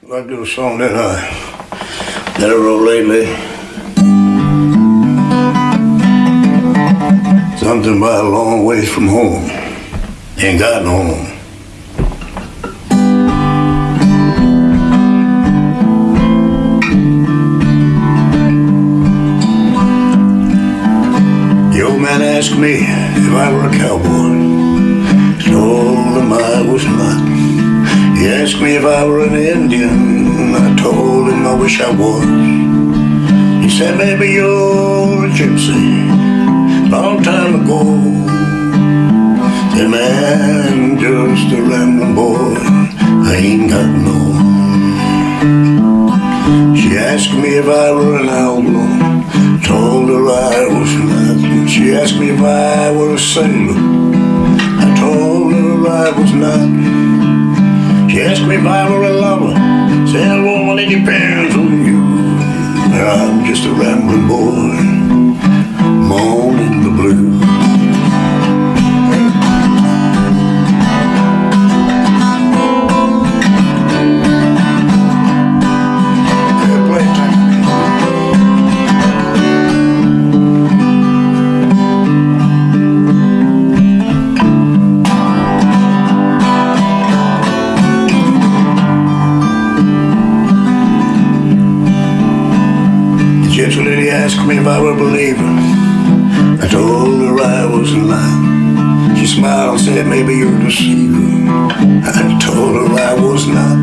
to do a song that I that I wrote lately. Something about a long ways from home. Ain't got no home. The old man asked me if I were a cowboy. Told him I was not. He asked me if I were an Indian. I told him I wish I was. He said maybe you're a gypsy. Long time ago. Said man, just a rambling boy. I ain't got no. She asked me if I were an outlaw. Told her I was not. She asked me if I were a sailor. I told her I was not. If I were a lover. Said, woman, it depends on you. I'm just a rambling boy, Lady asked me if I were a believer. I told her I was lying. She smiled and said, maybe you're a deceiver. I told her I was not.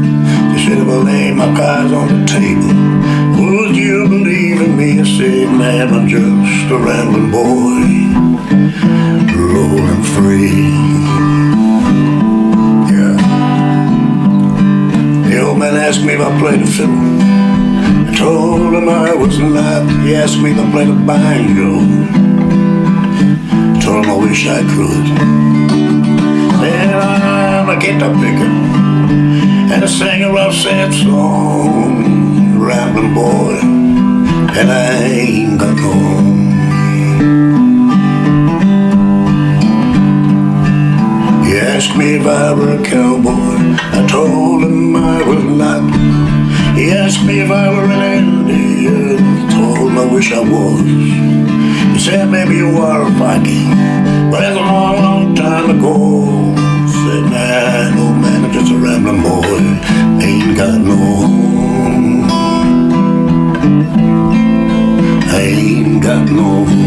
She said, if I laid my cards on the table, would you believe in me? I said, man, I'm just a rambling boy, rolling free. Yeah. The old man asked me if I played the fiddle. Told him I was not. He asked me to play the banjo. Told him I wish I could. Then I'm a guitar picker and a singer of sad song, rambling boy, and I ain't got home. He asked me if I were a cowboy. Asked me if I were an Indian. I told him I wish I was. He said maybe you are a Viking. But that's a long, long time ago. Said man, old man, I'm just a rambling boy. Ain't got no home. Ain't got no home.